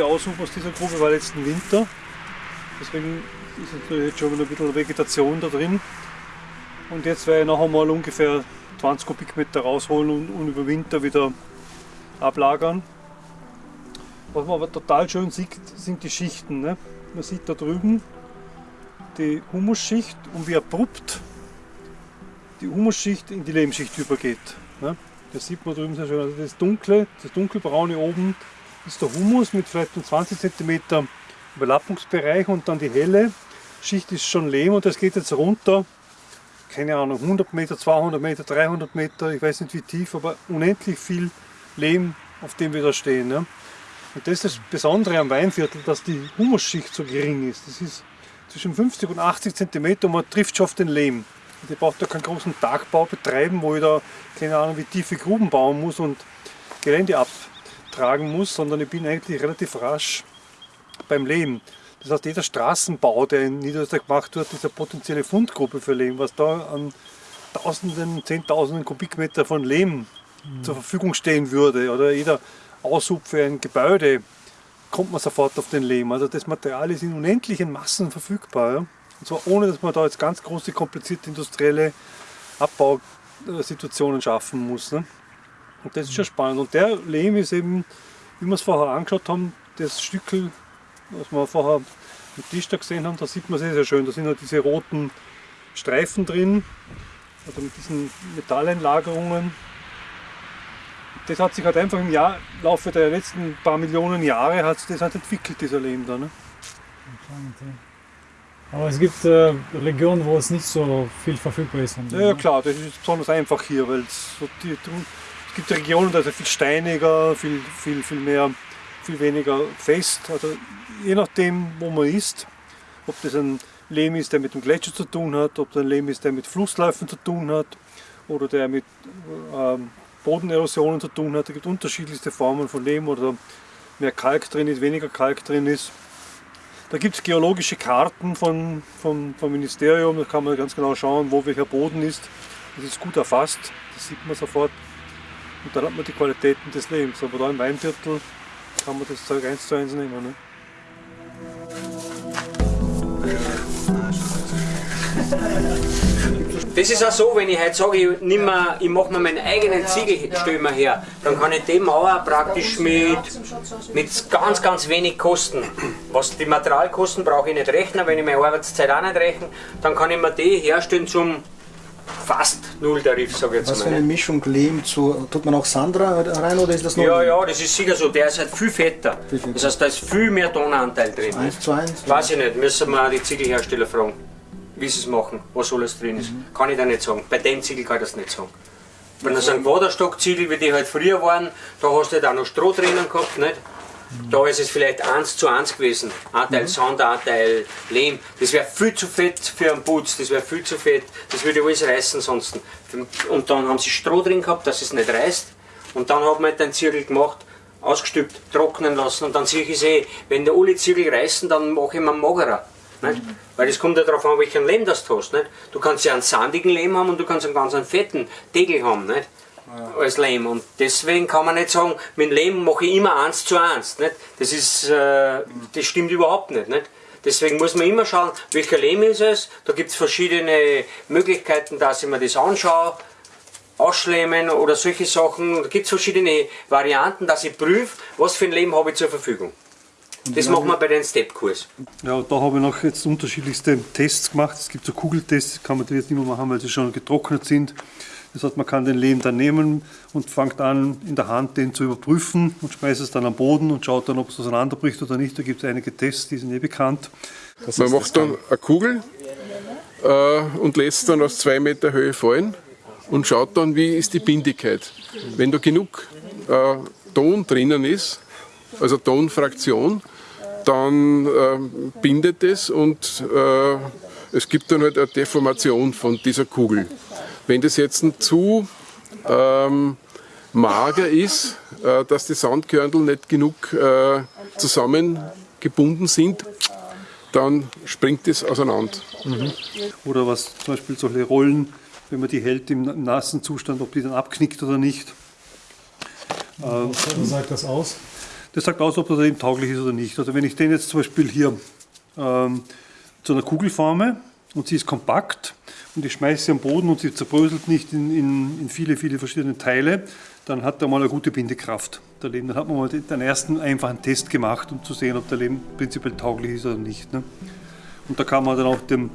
letzte Aushub aus dieser Grube war letzten Winter. Deswegen ist natürlich jetzt schon ein bisschen Vegetation da drin. Und jetzt werde ich noch einmal ungefähr 20 Kubikmeter rausholen und, und über Winter wieder ablagern. Was man aber total schön sieht, sind die Schichten. Ne? Man sieht da drüben die Humusschicht und wie abrupt die Humusschicht in die Lehmschicht übergeht. Ne? Das sieht man drüben sehr schön. Also das dunkle, das dunkelbraune oben ist der Humus mit vielleicht 20 cm Überlappungsbereich und dann die helle Schicht ist schon Lehm und das geht jetzt runter, keine Ahnung, 100 Meter, 200 Meter, 300 Meter, ich weiß nicht wie tief, aber unendlich viel Lehm, auf dem wir da stehen. Ne? Und das ist das Besondere am Weinviertel, dass die Humusschicht so gering ist. Das ist zwischen 50 und 80 cm und man trifft schon auf den Lehm. Ich brauche da keinen großen Tagbau betreiben, wo ich da keine Ahnung wie tiefe Gruben bauen muss und Gelände abtragen muss, sondern ich bin eigentlich relativ rasch beim Lehm. Das heißt, jeder Straßenbau, der in Niederösterreich gemacht wird, ist eine potenzielle Fundgruppe für Lehm, was da an Tausenden, Zehntausenden Kubikmeter von Lehm mhm. zur Verfügung stehen würde. Oder jeder Aushub für ein Gebäude kommt man sofort auf den Lehm. Also das Material ist in unendlichen Massen verfügbar. Und zwar ohne, dass man da jetzt ganz große, komplizierte industrielle Abbausituationen schaffen muss. Ne? Und das ist schon spannend. Und der Lehm ist eben, wie wir es vorher angeschaut haben, das Stückel, was wir vorher am Tisch da gesehen haben, da sieht man sehr, sehr schön. Da sind halt diese roten Streifen drin, also mit diesen Metalleinlagerungen. Das hat sich halt einfach im Jahr, Laufe der letzten paar Millionen Jahre hat das halt entwickelt, dieser Lehm da. Ne? Aber es gibt äh, Regionen, wo es nicht so viel verfügbar ist. Ja, ja, klar, das ist besonders einfach hier, weil so die, es gibt Regionen, da ist es viel steiniger, viel, viel, viel mehr, viel weniger fest. Also je nachdem, wo man ist, ob das ein Lehm ist, der mit dem Gletscher zu tun hat, ob das ein Lehm ist, der mit Flussläufen zu tun hat oder der mit ähm, Bodenerosionen zu tun hat. Es gibt unterschiedlichste Formen von Lehm oder mehr Kalk drin ist, weniger Kalk drin ist. Da gibt es geologische Karten von, vom, vom Ministerium, da kann man ganz genau schauen, wo welcher Boden ist. Das ist gut erfasst, das sieht man sofort. Und dann hat man die Qualitäten des Lebens. Aber da im Weinviertel kann man das Zeug eins zu eins nehmen. Ne? Das ist auch so, wenn ich heute sage, ich, ich mache mir meinen eigenen Ziegelstömer her, dann kann ich den Mauer praktisch mit, mit ganz, ganz wenig Kosten, was die Materialkosten brauche ich nicht rechnen, wenn ich meine Arbeitszeit auch nicht rechne, dann kann ich mir die herstellen zum fast Nulltarif, sage ich jetzt mal. Was für eine Mischung Lehm zu, tut man auch Sandra rein oder ist das noch? Ja, ja, das ist sicher so, der ist halt viel fetter. Viel fetter. Das heißt, da ist viel mehr Tonanteil drin. Eins zu eins? Weiß ich nicht, müssen wir die Ziegelhersteller fragen wie sie es machen, was alles drin ist. Mhm. Kann ich da nicht sagen. Bei dem Ziegel kann ich das nicht sagen. Wenn das ein Quaderstockziegel, wie die halt früher waren, da hast du halt auch noch Stroh drinnen gehabt, nicht? Da ist es vielleicht 1 zu 1 gewesen. Ein Teil mhm. Sand, ein Teil Lehm. Das wäre viel zu fett für einen Putz, das wäre viel zu fett. Das würde alles reißen sonst. Und dann haben sie Stroh drin gehabt, dass es nicht reißt. Und dann hat man halt den Zirkel gemacht, ausgestülpt, trocknen lassen. Und dann sehe ich eh, wenn der alle Zirkel reißen, dann mache ich mir magerer. Nicht? Weil es kommt ja darauf an, welchen Lehm das du hast. Nicht? Du kannst ja einen sandigen Lehm haben und du kannst einen ganz einen fetten Tegel haben. Nicht? Ja. Als Lehm. Und deswegen kann man nicht sagen, mit Lehm mache ich immer eins zu eins. Nicht? Das, ist, äh, das stimmt überhaupt nicht. nicht? Deswegen muss man immer schauen, welcher Lehm ist es. Da gibt es verschiedene Möglichkeiten, dass ich mir das anschaue. Ausschlemmen oder solche Sachen. Da gibt es verschiedene Varianten, dass ich prüfe, was für ein Lehm habe ich zur Verfügung. Das machen wir bei den Step-Kurs. Ja, da habe ich noch jetzt unterschiedlichste Tests gemacht. Es gibt so Kugeltests, kann man die jetzt nicht mehr machen, weil sie schon getrocknet sind. Das heißt, man kann den Lehm dann nehmen und fängt an, in der Hand den zu überprüfen und schmeißt es dann am Boden und schaut dann, ob es auseinanderbricht oder nicht. Da gibt es einige Tests, die sind eh bekannt. Das man macht dann eine Kugel äh, und lässt dann aus zwei Meter Höhe fallen und schaut dann, wie ist die Bindigkeit. Wenn da genug äh, Ton drinnen ist, also Tonfraktion, dann äh, bindet es und äh, es gibt dann halt eine Deformation von dieser Kugel. Wenn das jetzt zu ähm, mager ist, äh, dass die Sandkörnel nicht genug äh, zusammengebunden sind, dann springt es auseinander. Mhm. Oder was zum Beispiel solche Rollen, wenn man die hält im nassen Zustand, ob die dann abknickt oder nicht. Was sagt das aus? Das sagt aus, ob das Lehm tauglich ist oder nicht. Also wenn ich den jetzt zum Beispiel hier ähm, zu einer Kugel forme und sie ist kompakt und ich schmeiße sie am Boden und sie zerbröselt nicht in, in, in viele, viele verschiedene Teile, dann hat er mal eine gute Bindekraft. Der Lehm. Dann hat man mal den, ersten einfachen Test gemacht, um zu sehen, ob der Lehm prinzipiell tauglich ist oder nicht. Ne? Und da kann man dann auch den,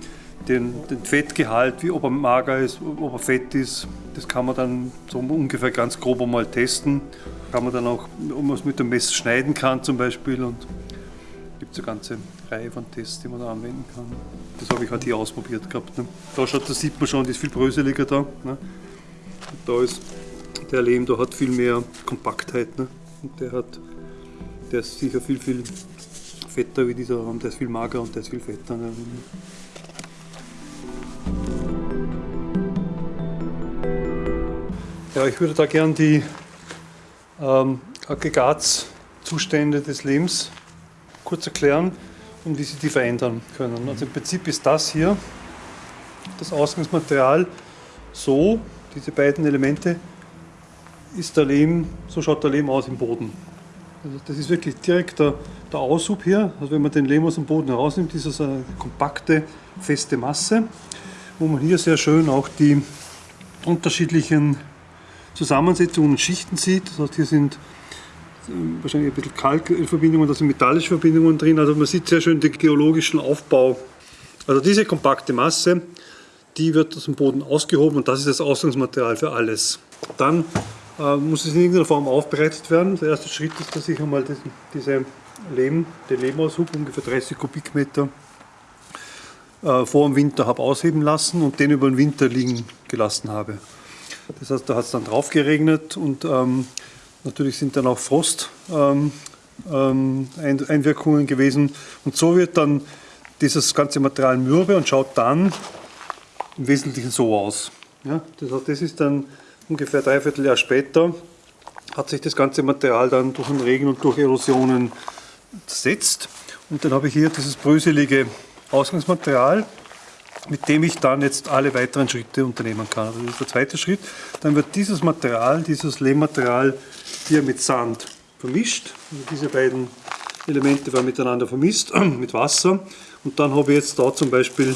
den, den Fettgehalt, wie ob er mager ist, ob er fett ist, das kann man dann so ungefähr ganz grob einmal testen. Kann man dann auch, ob man es mit dem Messer schneiden kann zum Beispiel und gibt es eine ganze Reihe von Tests, die man da anwenden kann. Das habe ich halt hier ausprobiert gehabt. Ne? Da, schaut, da sieht man schon, die ist viel bröseliger da. Ne? Da ist der Lehm, der hat viel mehr Kompaktheit. Ne? Und der hat, der ist sicher viel, viel fetter wie dieser Raum, der ist viel mager und der ist viel fetter. Ne? Ja, ich würde da gern die ähm, Aggregatzustände des Lehms kurz erklären und wie sie die verändern können. Also im Prinzip ist das hier das Ausgangsmaterial so, diese beiden Elemente, ist der Lehm, so schaut der Lehm aus im Boden. Also das ist wirklich direkt der, der Aushub hier. Also wenn man den Lehm aus dem Boden herausnimmt, ist das eine kompakte, feste Masse, wo man hier sehr schön auch die unterschiedlichen Zusammensetzungen und Schichten sieht. Das heißt, hier sind wahrscheinlich ein bisschen Kalkverbindungen, da sind metallische Verbindungen drin. Also man sieht sehr schön den geologischen Aufbau. Also diese kompakte Masse, die wird aus dem Boden ausgehoben und das ist das Ausgangsmaterial für alles. Dann äh, muss es in irgendeiner Form aufbereitet werden. Der erste Schritt ist, dass ich einmal diesen, diese Lehm, den Lehmaushub, ungefähr 30 Kubikmeter, äh, vor dem Winter habe ausheben lassen und den über den Winter liegen gelassen habe. Das heißt, da hat es dann drauf geregnet und ähm, natürlich sind dann auch Frosteinwirkungen ähm, ähm, gewesen. Und so wird dann dieses ganze Material mürbe und schaut dann im Wesentlichen so aus. Ja, das, das ist dann ungefähr dreiviertel Jahr später, hat sich das ganze Material dann durch den Regen und durch Erosionen zersetzt. Und dann habe ich hier dieses bröselige Ausgangsmaterial mit dem ich dann jetzt alle weiteren Schritte unternehmen kann. Also das ist der zweite Schritt. Dann wird dieses Material, dieses Lehmmaterial hier mit Sand vermischt. Also diese beiden Elemente werden miteinander vermischt mit Wasser. Und dann habe ich jetzt da zum Beispiel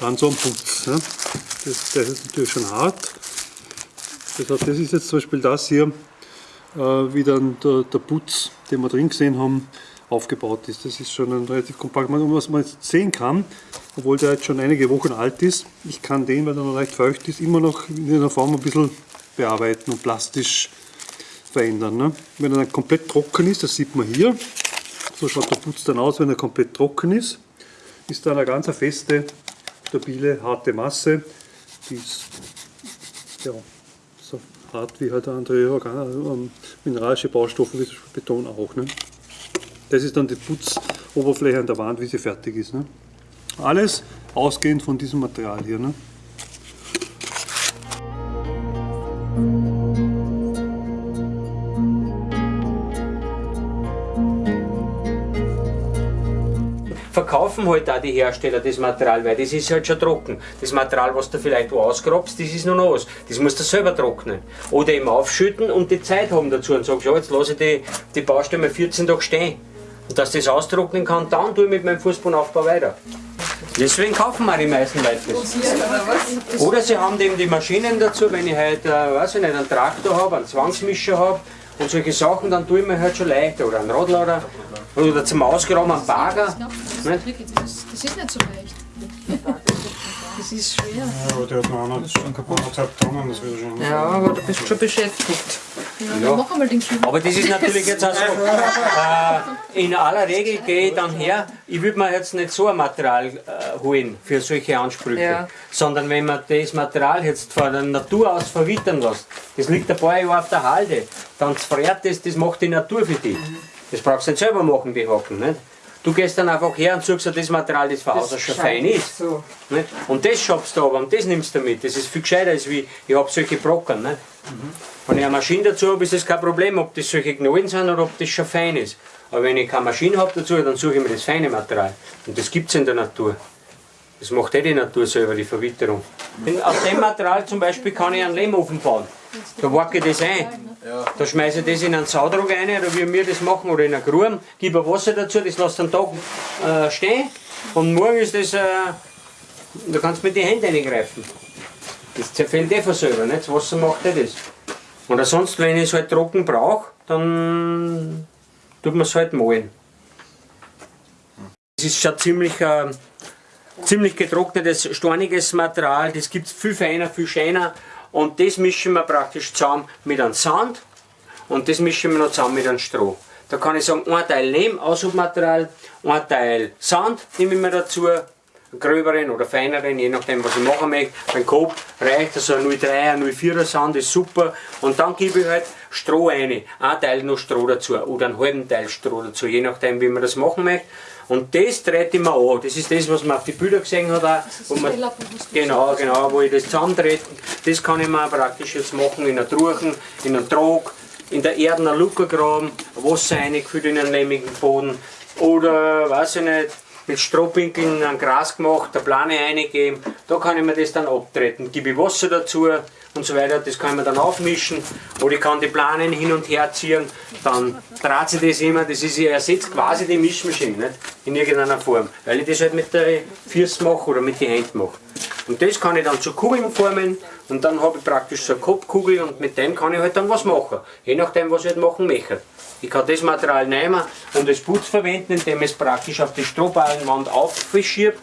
dann so einen Putz. Ja. Das, das, ist natürlich schon hart. Das, heißt, das ist jetzt zum Beispiel das hier, äh, wie dann der, der Putz, den wir drin gesehen haben, aufgebaut ist. Das ist schon ein relativ kompakt. Was man jetzt sehen kann, obwohl der jetzt schon einige Wochen alt ist, ich kann den, weil er noch leicht feucht ist, immer noch in einer Form ein bisschen bearbeiten und plastisch verändern. Ne? Wenn er dann komplett trocken ist, das sieht man hier, so schaut der Putz dann aus, wenn er komplett trocken ist, ist da eine ganz feste, stabile, harte Masse, die ist ja, so hart wie halt andere Organ ähm, mineralische Baustoffe, wie Beton auch. Ne? Das ist dann die Putzoberfläche an der Wand, wie sie fertig ist. Ne? Alles ausgehend von diesem Material hier. Ne? Verkaufen halt auch die Hersteller das Material, weil das ist halt schon trocken. Das Material, was du vielleicht wo ausgrabst, das ist noch nass. Das musst du selber trocknen. Oder eben aufschütten und die Zeit haben dazu und sagst, ja, jetzt lasse ich die, die Baustelle mal 14 Tage stehen. Und dass das austrocknen kann, dann tue ich mit meinem Fußbodenaufbau weiter. Deswegen kaufen wir die meisten Leute das. Oder sie haben eben die Maschinen dazu, wenn ich halt, äh, weiß ich nicht, einen Traktor habe, einen Zwangsmischer habe und solche Sachen, dann tue ich mir halt schon leichter. Oder einen Radlader oder zum Ausgraben einen Bagger. Das ist nicht so leicht. Das ist schwer. Ja, aber der hat noch einer, schon kaputt. anderthalb Tonnen, das wird schon. Ja, aber du bist schon beschäftigt. Ja, Ja. Mach einmal den Kiel. Aber das ist natürlich jetzt auch so. Äh, in aller Regel gehe ich dann her, ich würde mir jetzt nicht so ein Material äh, holen für solche Ansprüche, Ja. sondern wenn man das Material jetzt von der Natur aus verwittern lässt, das liegt ein paar Jahre auf der Halde, dann friert das, das macht die Natur für dich. Das brauchst du nicht selber machen, die Haken. Nicht? Du gehst dann einfach her und suchst dir das Material, das von außen schon fein ist. Nicht? Und das schaffst du aber und das nimmst du mit. Das ist viel gescheiter, als wie ich habe solche Brocken. Nicht? Wenn ich eine Maschine dazu habe, ist das kein Problem, ob das solche Knollen sind oder ob das schon fein ist. Aber wenn ich keine Maschine habe dazu, dann suche ich mir das feine Material. Und das gibt es in der Natur. Das macht eh die Natur selber, die Verwitterung. Aus dem Material zum Beispiel kann ich einen Lehmofen bauen. Da wacke ich das ein. Da schmeiße ich das in einen Saudruck rein, oder wie wir das machen, oder in einen Gruben, gebe Wasser dazu, das lässt einen Tag äh, stehen und morgen ist das, äh, da kannst du mit den Händen reingreifen. Das zerfällt eh von selber, nicht? das Wasser macht eh das. Und sonst, wenn ich es halt trocken brauche, dann tut man es halt malen. Es ist schon ziemlich, äh, ziemlich getrocknetes, storniges Material, das gibt es viel feiner, viel scheiner und das mischen wir praktisch zusammen mit einem Sand und das mischen wir noch zusammen mit einem Stroh. Da kann ich sagen, ein Teil Lehm, Aushubmaterial, ein Teil Sand nehme ich mir dazu, gröberen oder feineren, je nachdem was ich machen möchte. Beim Coop reicht also ein 03er, ein 04er Sand, ist super. Und dann gebe ich halt Stroh rein, ein Teil noch Stroh dazu oder einen halben Teil Stroh dazu, je nachdem wie man das machen möchte. Und das dreht ich mir an. Das ist das, was man auf die Bilder gesehen hat. Auch, wo man, genau, genau, wo ich das zusammendrehe. Das kann ich mir praktisch jetzt machen in einer Truchen, in einem Trog, in der Erde eine Luke graben, Wasser reingefüllt in einen lehmigen Boden oder, weiß ich nicht, mit Strohpinkeln ein Gras gemacht, eine Plane eingegeben, da kann ich mir das dann abtreten. Gebe ich Wasser dazu und so weiter, das kann mir dann aufmischen oder ich kann die Planen hin und her ziehen, dann dreht sich das immer, das ist, ich ersetze quasi die Mischmaschine nicht? in irgendeiner Form, weil ich das halt mit der Füße mache oder mit den Händen mache. Und das kann ich dann zu Kugeln formen und dann habe ich praktisch so eine Kopfkugel und mit dem kann ich halt dann was machen, je nachdem was ich halt machen möchte. Ich kann das Material nehmen und als Putz verwenden, indem ich es praktisch auf die Strohballenwand aufschiebe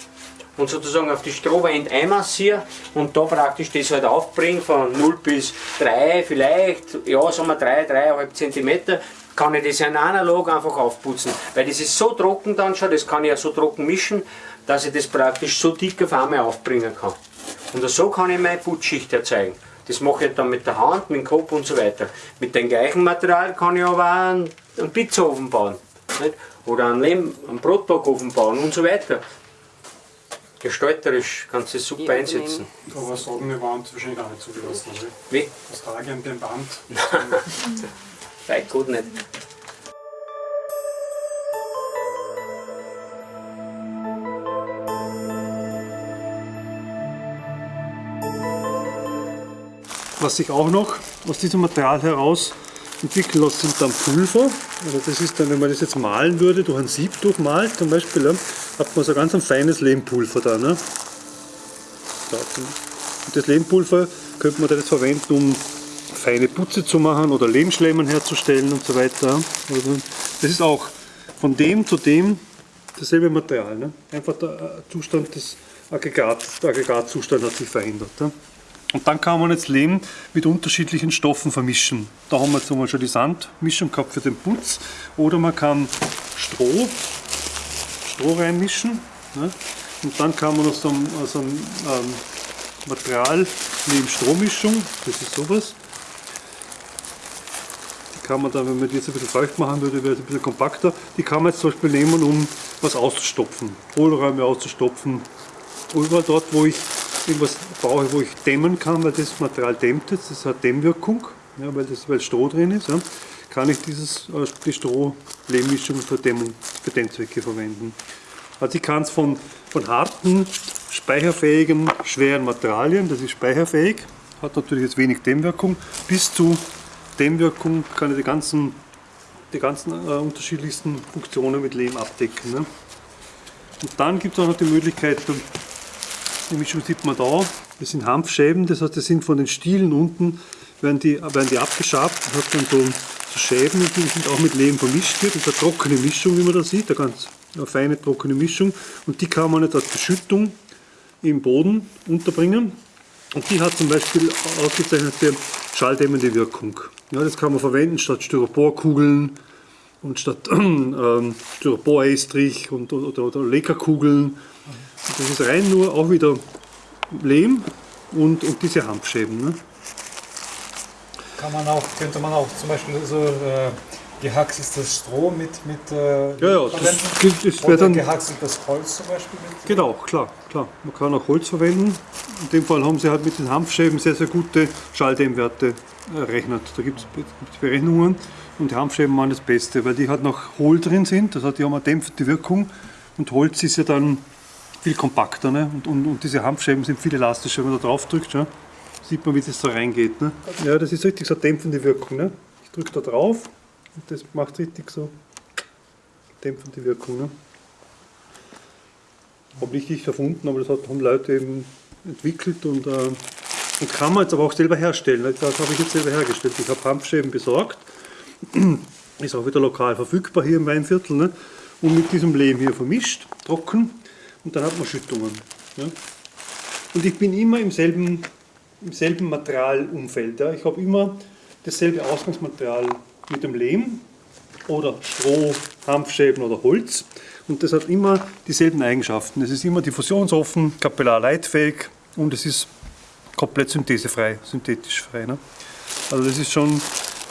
und sozusagen auf die Strohwand einmassiere und da praktisch das halt aufbringe von 0 bis 3 vielleicht, ja sagen wir 3, 3,5 cm, kann ich das in analog einfach aufputzen. Weil das ist so trocken dann schon, das kann ich ja so trocken mischen, dass ich das praktisch so dick auf einmal aufbringen kann. Und so kann ich meine Putzschicht erzeugen. Das mache ich dann mit der Hand, mit dem Kopf und so weiter. Mit dem gleichen Material kann ich aber auch einen, einen Pizzaofen bauen. Nicht? Oder einen, Lehm, einen Brotbackofen bauen und so weiter. Gestalterisch kannst du es super einsetzen. Aber sagen, Wand wahrscheinlich auch nicht zugelassen, oder? Wie? Das Trage an dem Band. Weit gut nicht. Was sich auch noch aus diesem Material heraus entwickeln lässt, sind dann Pulver. Also das ist dann, wenn man das jetzt malen würde, durch ein Sieb durchmalt zum Beispiel, hat man so ganz ein feines Lehmpulver da. Ne? Und das Lehmpulver könnte man das verwenden, um feine Putze zu machen oder Lehmschlemmen herzustellen und so weiter. Also das ist auch von dem zu dem dasselbe Material. Ne? Einfach der Zustand des Aggregat, der Aggregatzustand hat sich verändert. Ja? Und dann kann man jetzt Lehm mit unterschiedlichen Stoffen vermischen. Da haben wir zum Beispiel die Sandmischung gehabt für den Putz. Oder man kann Stroh, Stroh reinmischen. Ne? Und dann kann man aus einem, aus einem ähm, Material Lehm-Strohmischung, das ist sowas. Die kann man dann, wenn man die jetzt ein bisschen feucht machen würde, wäre es ein bisschen kompakter. Die kann man jetzt zum Beispiel nehmen, um was auszustopfen. Hohlräume auszustopfen. Überall dort, wo ich irgendwas brauche, wo ich dämmen kann, weil das Material dämmt jetzt, das hat Dämmwirkung, ja, weil, das, weil Stroh drin ist, ja, kann ich dieses, äh, die Stroh-Lehmmischung für Dämmung, für Dämmzwecke verwenden. Also ich kann es von, von harten, speicherfähigen, schweren Materialien, das ist speicherfähig, hat natürlich jetzt wenig Dämmwirkung, bis zu Dämmwirkung kann ich die ganzen, die ganzen äh, unterschiedlichsten Funktionen mit Lehm abdecken. Ne? Und dann gibt es auch noch die Möglichkeit, die Mischung sieht man da. Das sind Hanfscheiben, das heißt, das sind von den Stielen unten, werden die, werden die abgeschabt. Hat dann so, so Scheiben, die sind auch mit Lehm vermischt hier. Das ist eine trockene Mischung, wie man da sieht, eine ganz eine feine trockene Mischung. Und die kann man nicht als Beschüttung im Boden unterbringen. Und die hat zum Beispiel ausgezeichnete schalldämmende Wirkung. Ja, das kann man verwenden statt Styroporkugeln und statt ähm, Styropor-Estrich und, oder, oder Leckerkugeln das ist rein nur auch wieder Lehm und, und diese Hanfscheiben. Ne? Kann man auch, könnte man auch zum Beispiel so äh, gehackseltes Stroh mit, mit äh, ja, ja, verwenden? das, das Oder dann, gehackseltes Holz zum Beispiel mit? Genau, klar, klar. Man kann auch Holz verwenden. In dem Fall haben sie halt mit den Hanfscheiben sehr, sehr gute Schalldämmwerte errechnet. Da gibt es Berechnungen und die Hanfscheiben waren das Beste, weil die halt noch hohl drin sind, das heißt, die haben eine dämpfende Wirkung und Holz ist ja dann viel kompakter. Ne? Und, und, und, diese Hanfscheiben sind viel elastischer, wenn man da drauf drückt. Ja? Sieht man, wie das so reingeht. Ne? Ja, das ist richtig so eine dämpfende Wirkung. Ne? drücke da drauf und das macht richtig so dämpfende Wirkung. Ne? Habe nicht ich erfunden, aber das haben Leute eben entwickelt und, äh, und kann man jetzt aber auch selber herstellen. ne? Das habe ich jetzt selber hergestellt. Ich habe Hanfscheiben besorgt, ist auch wieder lokal verfügbar hier im Weinviertel ne? und mit diesem Lehm hier vermischt, trocken und dann hat man Schüttungen. Ne? Und ich bin immer im selben, im selben Materialumfeld. Ja. Ich habe immer dasselbe Ausgangsmaterial mit dem Lehm oder Stroh, Hanfscheiben oder Holz. Und das hat immer dieselben Eigenschaften. Es ist immer diffusionsoffen, kapillarleitfähig und es ist komplett synthesefrei, synthetisch frei. Ne? Also das ist schon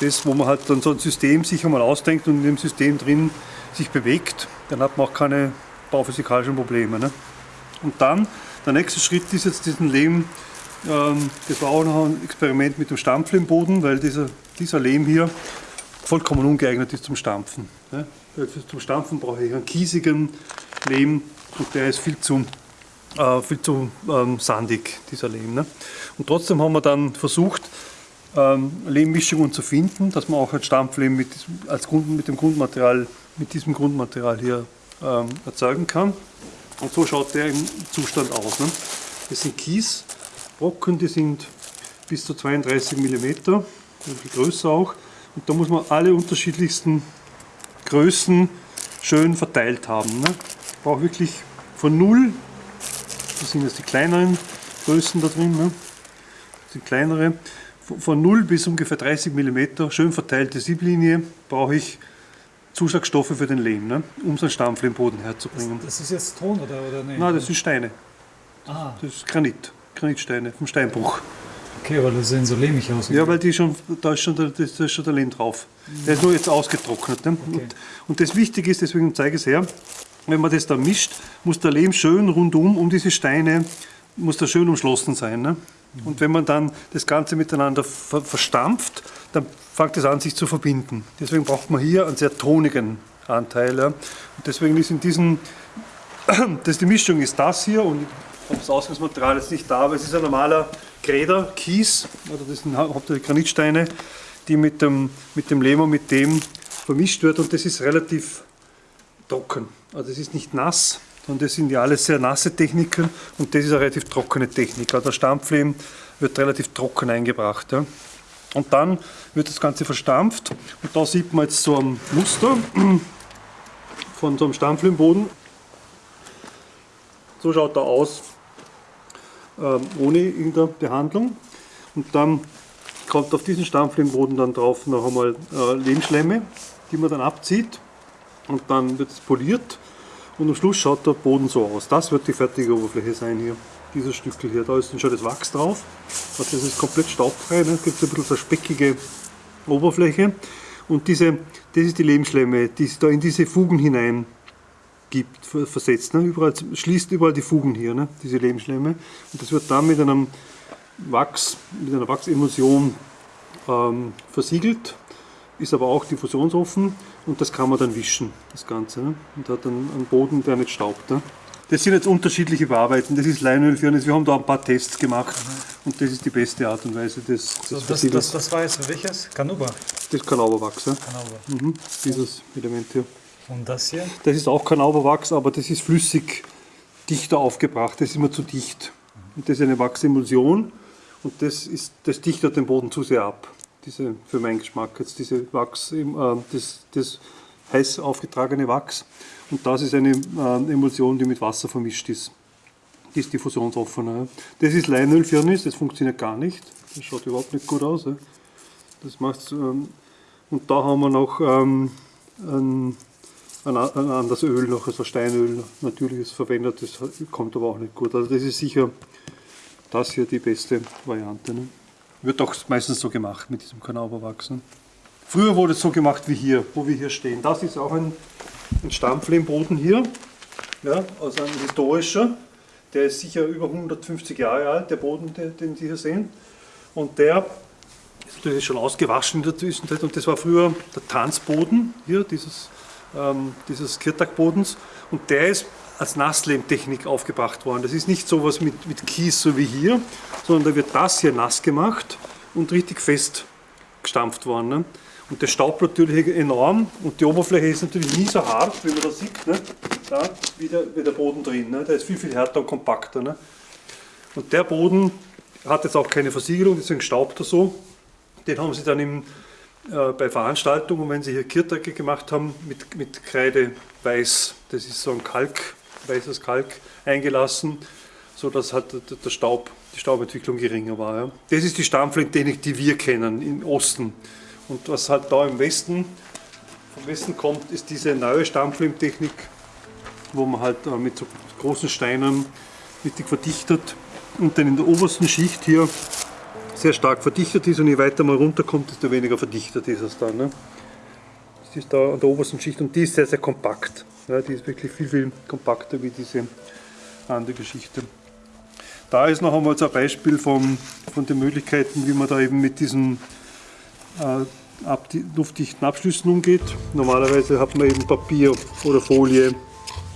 das, wo man halt dann so ein System sich einmal ausdenkt und in dem System drin sich bewegt, dann hat man auch keine bauphysikalischen Probleme. Ne? Und dann, der nächste Schritt ist jetzt diesen Lehm, das war auch noch ein Experiment mit dem Stampflehmboden, weil dieser, dieser Lehm hier vollkommen ungeeignet ist zum Stampfen. Zum Stampfen brauche ich einen kiesigen Lehm und der ist viel zu, äh, viel zu ähm, sandig, dieser Lehm. Ne? Und trotzdem haben wir dann versucht, ähm, Lehmmischungen zu finden, dass man auch ein Stampflehm mit, als Grund, mit dem Grundmaterial, mit diesem Grundmaterial hier ähm, erzeugen kann. Und so schaut der im Zustand aus. Ne? Das sind Kiesbrocken, die sind bis zu 32 mm, bisschen größer auch. Und da muss man alle unterschiedlichsten Größen schön verteilt haben. Ne? Ich brauche wirklich von 0, das sind jetzt die kleineren Größen da drin, ne? das sind kleinere, von- von 0 bis ungefähr 30 mm, schön verteilte Sieblinie, brauche ich Zuschlagstoffe für den Lehm, ne? um so einen Stampflehmboden herzubringen. Das ist jetzt Ton oder, oder nicht? Nein, das sind Steine, Ah, das ist Granit, Granitsteine vom Steinbruch. okay, weil das sehen so lehmig aus. Ja, weil die schon, da ist schon der, da ist schon der Lehm drauf. Der ist nur jetzt ausgetrocknet. Ne? Und, und das Wichtige ist, deswegen zeige ich es her, wenn man das da mischt, muss der Lehm schön rundum um diese Steine, muss der schön umschlossen sein. Ne? Und wenn man dann das Ganze miteinander ver verstampft, dann fängt es an, sich zu verbinden. Deswegen braucht man hier einen sehr tonigen Anteil. Ja? Und deswegen ist in diesem, das, die Mischung ist das hier und das Ausgangsmaterial ist nicht da, aber es ist ein normaler Gräder, Kies, also das sind hau- hauptsächlich Granitsteine, die mit dem, mit dem Lehm und mit dem vermischt wird und das ist relativ trocken. Also es ist nicht nass, sondern das sind ja alles sehr nasse Techniken und das ist eine relativ trockene Technik. Also der Stampflehm wird relativ trocken eingebracht. Ja. Und dann wird das Ganze verstampft und da sieht man jetzt so ein Muster von so einem Stampflehmboden. So schaut er aus ohne irgendeine Behandlung. Und dann kommt auf diesen Stampflehmboden dann drauf noch einmal äh, Lehmschlemme, die man dann abzieht und dann wird es poliert und am Schluss schaut der Boden so aus. Das wird die fertige Oberfläche sein hier, dieses Stückel hier. Da ist dann schon das Wachs drauf. Also das ist komplett staubfrei, ne? es gibt ein bisschen so eine speckige Oberfläche und diese, das ist die Lehmschlemme, die da in diese Fugen hinein gibt, ver- versetzt. Ne? Überall, schließt überall die Fugen hier, ne? diese Lehmschlemme. Und das wird dann mit einem Wachs, mit einer Wachsemulsion ähm, versiegelt, ist aber auch diffusionsoffen und das kann man dann wischen, das Ganze. Ne? Und hat dann einen Boden, der nicht staubt. Ne? Das sind jetzt unterschiedliche Bearbeiten. Das ist Leinölfirnis. Wir haben da ein paar Tests gemacht und das ist die beste Art und Weise des, des So, das, das, das war jetzt welches? Kanuba. Das ist Kanauberwachs, ja? Kanuba. mhm. dieses Element hier. Und das hier? Das ist auch Kanauberwachs, aber das ist flüssig dichter aufgebracht. Das ist immer zu dicht. Und das ist eine Wachsemulsion und das, ist, das dichtet den Boden zu sehr ab. Diese, für meinen Geschmack jetzt diese Wachs, äh, das, das heiß aufgetragene Wachs. Und das ist eine äh, Emulsion, die mit Wasser vermischt ist. Die ist diffusionsoffener. Das ist Leinölfirnis, das funktioniert gar nicht. Das schaut überhaupt nicht gut aus. Das macht's, ähm, und da haben wir noch ähm, ein, ein, ein anderes Öl, noch also Steinöl, natürliches verwendet, das kommt aber auch nicht gut. Also das ist sicher das hier die beste Variante. Ne? Wird auch meistens so gemacht mit diesem Kanauberwachs. Ne? Früher wurde es so gemacht wie hier, wo wir hier stehen. Das ist auch ein, ein Stampflehmboden hier, ja, also ein historischer. Der ist sicher über 150 Jahre alt, der Boden, den, den Sie hier sehen. Und der ist natürlich schon ausgewaschen in der Zwischenzeit. Und das war früher der Tanzboden hier, dieses, ähm, dieses Kirtag-Bodens. Und der ist als Nasslehmtechnik aufgebracht worden. Das ist nicht so was mit, mit Kies, so wie hier, sondern da wird das hier nass gemacht und richtig fest gestampft worden. Ne? Und der staubt natürlich enorm und die Oberfläche ist natürlich nie so hart, wie man da sieht, ne? da, wie, der, wie der Boden drin. Ne? Der ist viel, viel härter und kompakter. Ne? Und der Boden hat jetzt auch keine Versiegelung, deswegen staubt er so. Den haben sie dann im, äh, bei Veranstaltungen, wenn sie hier Kirtacke gemacht haben, mit, mit Kreide weiß, das ist so ein Kalk, weißes Kalk, eingelassen, sodass halt der, Staub, die Staubentwicklung geringer war. Ja. Das ist die Stammflintechnik, die wir kennen im Osten. Und was halt da im Westen, vom Westen kommt, ist diese neue Stammfilmtechnik, wo man halt äh, mit so großen Steinen richtig verdichtet und dann in der obersten Schicht hier sehr stark verdichtet ist und je weiter man runterkommt, desto weniger verdichtet ist es dann. Ne? Das ist da an der obersten Schicht und die ist sehr, sehr kompakt. Ja, die ist wirklich viel, viel kompakter wie diese andere Geschichte. Da ist noch einmal so ein Beispiel von, von den Möglichkeiten, wie man da eben mit diesen äh, ab, luftdichten Abschlüssen umgeht. Normalerweise hat man eben Papier oder Folie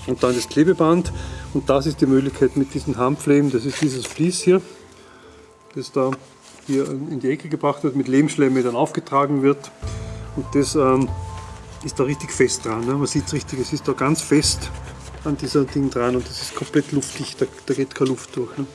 und dann das Klebeband. Und das ist die Möglichkeit mit diesen Handflämen, das ist dieses Vlies hier, das da hier in die Ecke gebracht wird, mit Lehmschlemme dann aufgetragen wird. Und das ähm, ist da richtig fest dran. Ne? Man sieht es richtig, es ist da ganz fest an dieser Ding dran und das ist komplett luftdicht, da, da geht keine Luft durch. Ne?